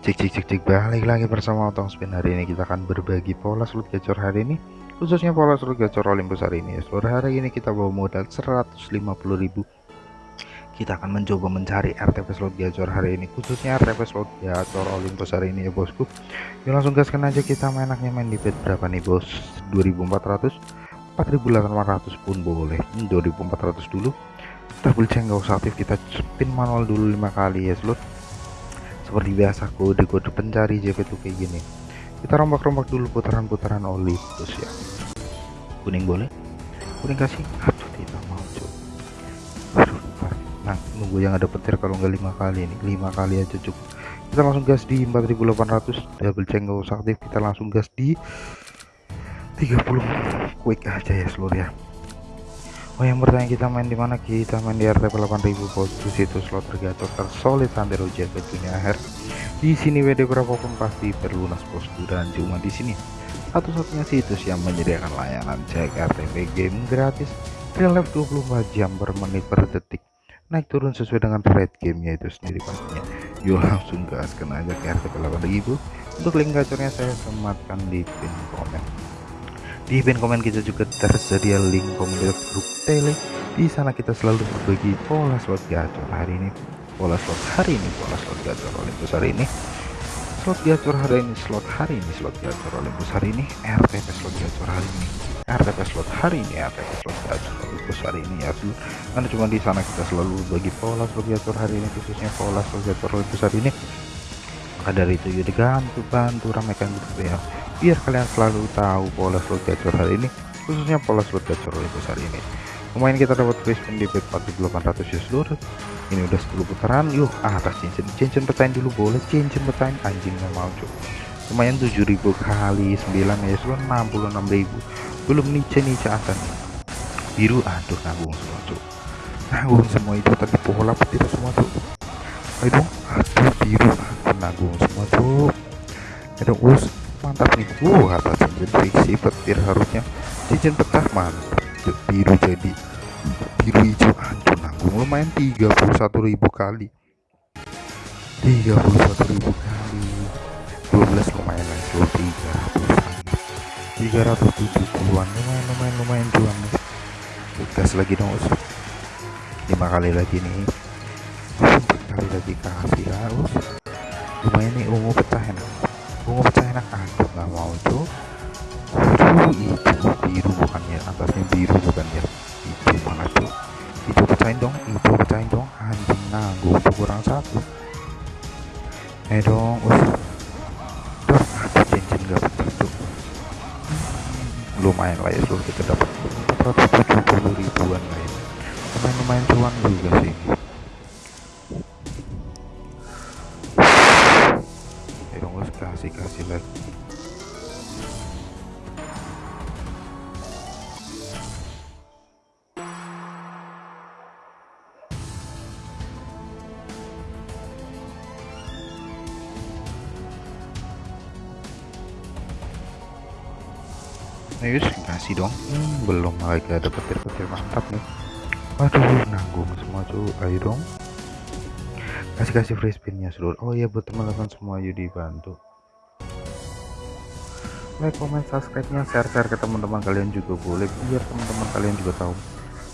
Cek cek cek cek balik lagi bersama Otong Spin. Hari ini kita akan berbagi pola slot gacor hari ini. Khususnya pola slot gacor Olympus hari ini. Seluruh hari ini kita bawa modal 150.000 kita akan mencoba mencari RTP slot gacor hari ini. Khususnya RTP slot gacor Olympus hari ini ya bosku. Yuk langsung gaskan aja. Kita mainaknya main di bet berapa nih bos? 2400 4800 pun boleh. 2400 hmm, dulu. Double check nggak usah aktif. Kita spin manual dulu lima kali ya slot seperti biasa kode-kode pencari JP tuh kayak gini. Kita rombak-rombak dulu putaran-putaran oli terus ya. Kuning boleh? Kuning kasih? Aduh tidak mau aduh nah nunggu yang ada petir kalau nggak lima kali ini. Lima kali aja cukup kita langsung gas di 4800 double check nggak usah aktif kita langsung gas di 30 quick aja ya seluruh ya Oh yang bertanya kita main di mana? Kita main di RTP 8000 bosku situ slot tergacor tersolid Sandero ke dunia akhir di sini WD berapapun pasti berlunas bosku dan cuma di sini. Satu-satunya situs yang menyediakan layanan cek RTP game gratis real life 24 jam per menit per detik. Naik turun sesuai dengan rate gamenya itu sendiri pastinya. Yuk langsung gaskan aja ke RTP 8000 untuk link gacornya saya sematkan di pin komen di pin komen kita juga tersedia link komunitas grup tele. Di sana kita selalu berbagi pola slot gacor hari ini. Pola slot hari ini pola slot gacor Olympus hari ini. Slot gacor hari ini slot hari ini slot gacor Olympus hari ini. RTP slot gacor hari ini. RTP slot hari ini RTP slot gacor Olympus hari ini ya karena cuma di sana kita selalu bagi pola slot gacor hari ini khususnya pola slot gacor Olympus hari ini maka dari itu yuk digantu bantu ramaikan gitu ya. Biar kalian selalu tahu pola slot gacor hari ini khususnya pola slot gacor Olympus hari ini. Lumayan kita dapat free spin di bet 4800 ya seluruh. Ini udah 10 putaran yuk atas cincin. Cincin petain dulu boleh cincin petain anjingnya mau cuy lumayan 7000 kali 9 ya seluruh 66000 belum nice nice atas. Biru aduh nanggung semua cuy nanggung semua itu tadi pola petir semua tuh aduh aduh biru aduh nanggung semua tuh ada us mantap nih uh apa cincin friksi petir harusnya. Cincin pecah mantap. Biru jadi biru hijau. Hancur nanggung lumayan 31.000 kali. 31.000 kali. 12 lumayan lah 300 370-an lumayan lumayan lumayan nih gas lagi dong us. 5 kali lagi nih. 4 kali lagi kasih harus lumayan nih ungu pecah enak. Bunga pecah enak aduh nggak mau tuh aduh itu biru bukan ya atasnya biru bukan ya itu mana tuh itu pecahin dong itu pecahin dong. Anjing nanggung tuh kurang satu. Eh dong us tuh aduh cincin gak pecah tuh lumayan lah ya seluruh kita dapat 470 ribuan lah ya. Lumayan lumayan cuan juga sih Ayo kasih dong. Hmm, belum lagi ada petir-petir mantap nih. Waduh nanggung semua tuh ayo dong. Kasih kasih free spinnya seluruh. Oh iya buat teman-teman semua yuk dibantu. Like comment subscribe nya share share ke teman-teman kalian juga boleh biar teman-teman kalian juga tahu.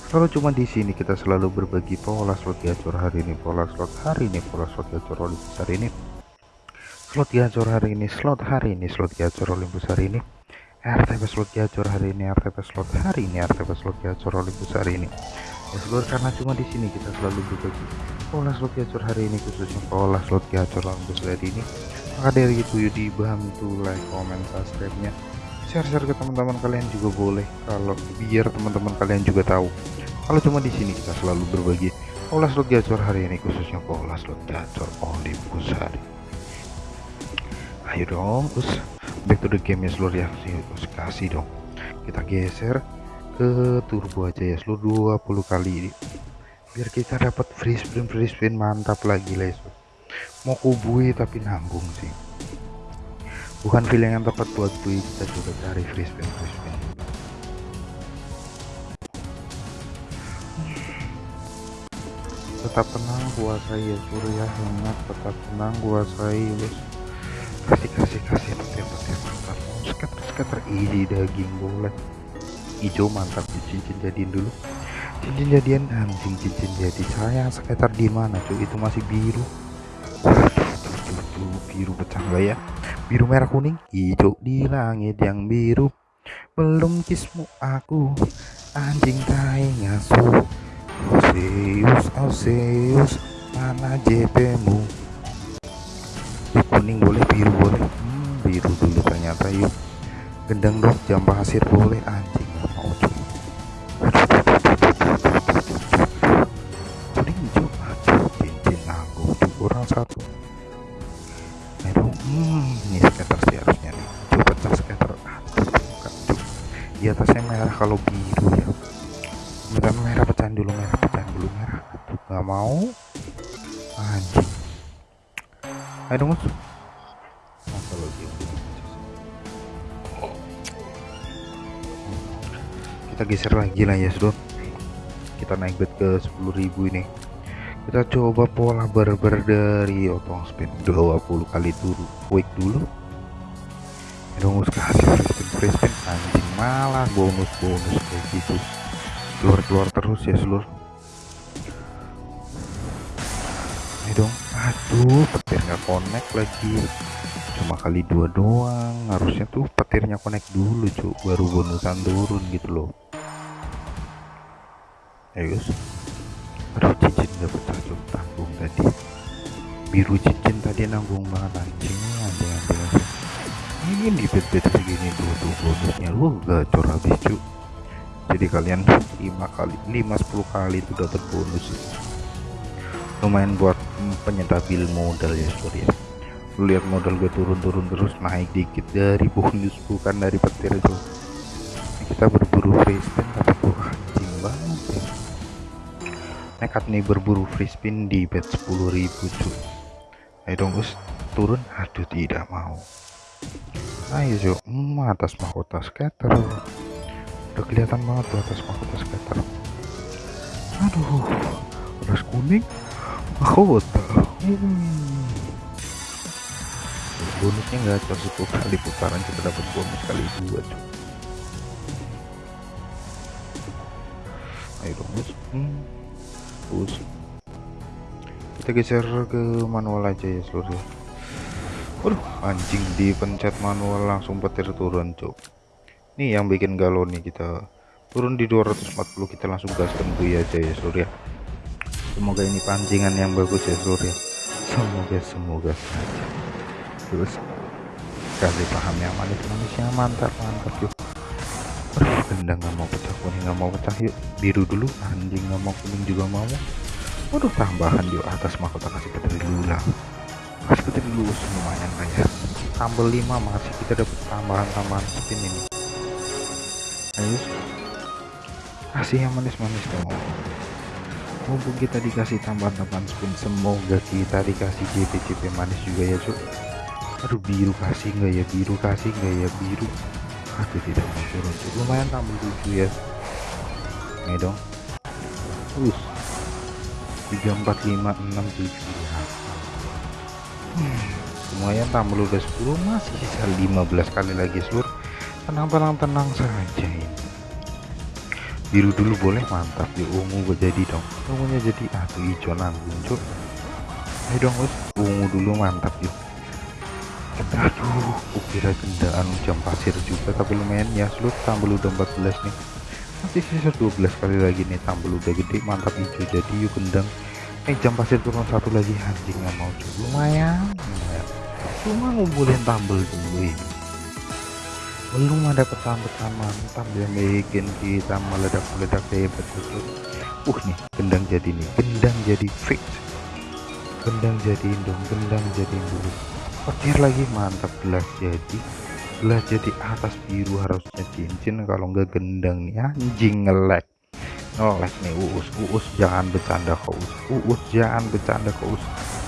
Kalau cuma di sini kita selalu berbagi pola slot gacor hari ini. Pola slot hari ini pola slot gacor Olympus hari ini. Slot gacor hari ini slot hari ini slot gacor Olympus hari ini RTP slot gacor hari ini RTP slot hari ini RTP slot gacor Olympus hari ini. Ya seluruh karena cuma di sini kita selalu berbagi pola slot gacor hari ini khususnya pola slot gacor Olympus hari ini. Maka dari itu yuk dibantu like comment subscribe nya share-share ke teman-teman kalian juga boleh kalau biar teman-teman kalian juga tahu. Kalau cuma di sini kita selalu berbagi pola slot gacor hari ini khususnya pola slot gacor Olympus hari ayo dong us back to the game ya seluruh ya. Us kasih dong. Kita geser ke turbo aja ya seluruh 20 kali. Ini biar kita dapat free spin free spin mantap lagi les mau kubui tapi nanggung sih. Bukan feeling yang tepat buat bui kita coba cari free spin free spin tetap tenang kuasai ya surya hangat tetap tenang kuasai bos isi daging boleh hijau mantap cincin jadiin dulu. Cincin jadian anjing cincin jadi sayang sekitar di mana cuy? Itu masih biru. Biru pecah nggak ya? Biru merah kuning hijau di langit yang biru. Belum kismu aku anjing tai ngasuh. Oseus Oseus mana JP-mu kuning boleh biru boleh. Hmm, biru dulu ternyata yuk gendang dong jam pasir boleh anjing mau aduh satu aduh hmm ini skater sih harusnya nih pecah skater aduh di atasnya merah kalau biru ya bukan merah pecahan dulu merah pecahan dulu merah aduh nggak mau anjing ayo kita geser lagi lah ya sudah kita naik bet ke 10.000 ini. Kita coba pola barber dari otong spin 20 kali turun quick dulu. Dong kasih spin spin. Anjing malah bonus bonus kayak gitu. Keluar keluar terus ya seluruh aduh petir nggak connect lagi. Cuma kali dua doang. Harusnya tuh petirnya connect dulu cuk. Baru bonusan turun gitu loh. Ayo aduh cincin gak pecah cuk. Tanggung tadi. Biru cincin tadi nanggung banget anjing. Anjing anjing, anjing. ini di bed bed segini tuh tuh bonusnya. Lu gacor habis cuk. Jadi kalian 5 kali 5 10 kali itu dapat bonus lumayan buat penyetabil modal ya sorry ya. Lihat modal gue turun-turun terus naik dikit dari bonus bukan dari petir itu. Kita berburu free spin tapi gue anjing banget ya. Nekat nih berburu free spin di bet 10.000 cuy. Ayo dong us turun? Aduh tidak mau. Ayo cuy hmm, atas mahkota scatter. Udah kelihatan banget tuh atas mahkota scatter. Aduh beras kuning hmm. bonusnya nggak cukup kali putaran kita dapat bonus kali dua cuy. Ayo dong us hmm. Kita geser ke manual aja ya seluruh Waduh anjing dipencet manual langsung petir turun cuk nih yang bikin galau nih kita turun di 240 kita langsung gaskan bui aja ya seluruh ya semoga ini pancingan yang bagus ya seluruh ya. Semoga semoga saja. Terus kasih paham yang manis manisnya mantap mantap yuk. Gendang nggak mau pecah kuning nggak mau pecah yuk. Biru dulu anjing nggak mau kuning juga mau. Waduh tambahan di atas mahkota kasih petir dulu lah kasih petir dulu lumayan kayak tambah 5 masih kita dapat tambahan-tambahan spin ini. Ayo kasih yang manis-manis dong mumpung kita dikasih tambahan-tambahan spin semoga kita dikasih JP-JP manis juga ya cuk. Aduh biru kasih nggak ya? Biru kasih nggak ya? Biru. Aduh tidak mau turun lumayan tambah 7 ya. Ini dong. Terus. 3 4 5 6 7 ya hmm, lumayan tambah udah 10 masih sisa 15 kali lagi seluruh tenang-tenang saja. ini biru dulu boleh mantap. Ya ungu gue jadi dong. Ungunya jadi aduh hijau nanggung cuk ayo dong us ungu dulu mantap yuk. Aduh kukira gendaan jam pasir juga tapi lumayan ya. Seluruh tambah udah 14 nih. Masih sisa 12 kali lagi nih tambah udah gede mantap hijau jadi yuk gendang eh jam pasir turun satu lagi anjing mau. Cuy lumayan lumayan. Cuma ngumpulin tambel dulu ini belum ada pecahan-pecahan mantap yang bikin kita meledak-meledak hebat betul uh nih gendang jadi nih gendang jadi fix. Gendang jadiin dong gendang jadiin dulu petir lagi mantap. Gelas jadi. Gelas jadi atas biru harusnya cincin. Kalau enggak gendang nih anjing ngelek ngelek nih uus uus. Jangan bercanda kau uus uus jangan bercanda kau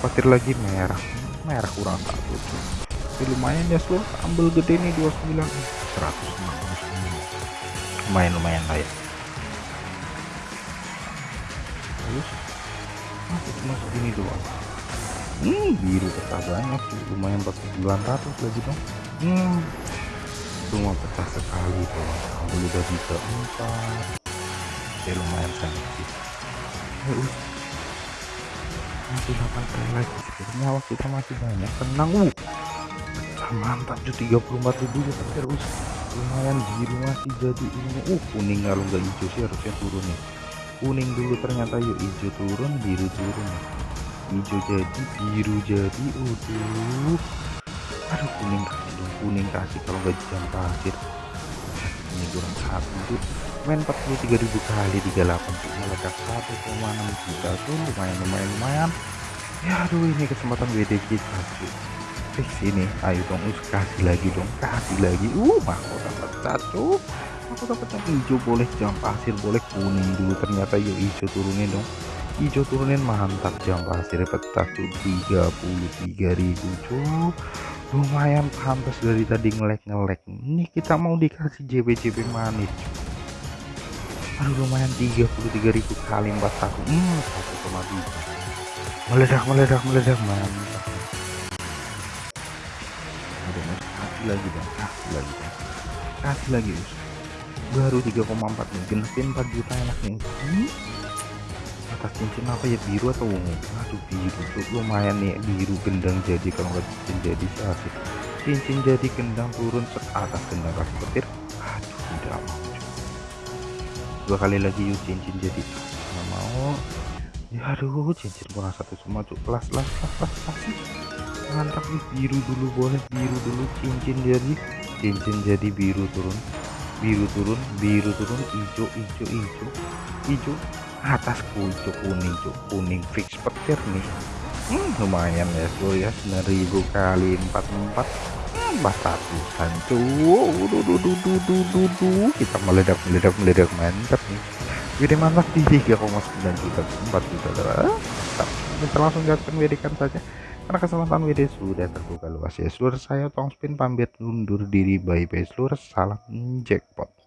petir lagi merah. Merah kurang satu Tapi lumayan ya slow. Ambil gede nih 29 100 lumayan. Lumayan lah ya. Terus? Masuk masuk ini doang. Hmm biru tetap banyak sih. Lumayan 4 ratus lagi dong. Hmm. Cuma pecah sekali tuh ambil udah bisa empat. Ya lumayan sangat sih. Ya us masih 8 kali lagi. Sebenarnya nyawa kita masih banyak. Tenang uh. pecah mantap tuh 34 ribu ya terus lumayan biru masih jadi ini. Uh kuning kalau nggak hijau sih harusnya turun nih. Kuning dulu ternyata yuk hijau turun biru turun hijau jadi biru jadi udah aduh kuning kasih dong kuning kasih kalau nggak jam pasir ini kurang satu tuh main 43.000 kali 38 tuh meledak 1,6 juta tuh lumayan lumayan lumayan. Ya aduh ini kesempatan WDG kasih fix ini. Ayo dong us kasih lagi dong kasih lagi. Uh mahkota pecah tuh aku dapat yang hijau boleh jam pasir boleh kuning dulu. Ternyata yuk hijau turunin dong. Hijau turunin mantap. Jam pasir pecah tuh 33.000 cuy. Lumayan pantas dari tadi ngelek ngelek ini kita mau dikasih JB JB manis aduh lumayan 33.000 kali 41 hmm 1,3 meledak meledak meledak. Mantap lagi dong kasih lagi dong kasih lagi us baru 3,4 nih genepin 4 juta enak nih. Hmm? atas cincin apa ya biru atau ungu? Aduh biru tuh. Lumayan nih biru gendang jadi kalau nggak cincin jadi asik cincin jadi gendang turun ke atas gendang kasih petir. Aduh tidak mau dua kali lagi yuk cincin jadi. Nggak mau. Ya aduh cincin kurang satu semua kelas kelas kelas kelas kasih mantap nih biru dulu boleh biru dulu cincin jadi cincin jadi biru turun. Biru turun biru turun hijau hijau hijau hijau atas hijau kuning hijau kuning fix petir nih. Hmm, lumayan ya bro ya. 9000 kali 44 empat. Ratusan tuh kita meledak meledak meledak mantap nih. WD mantap di 3,9 juta 4 juta mantap. Kita langsung gaskan WD kan saja karena kesempatan WD sudah terbuka luas. Ya seluruh saya tong spin pamit undur diri. Bye bye seluruh. Salam jackpot